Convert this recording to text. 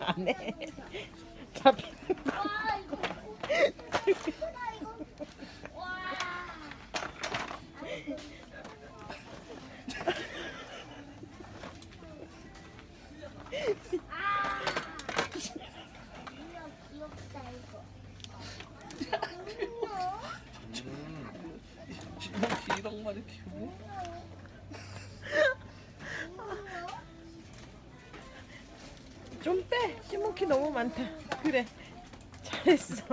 안 해. 잡히. 이거 기랑말이 키우네. 좀 빼. 시모키 너무 많다. 그래. 잘했어.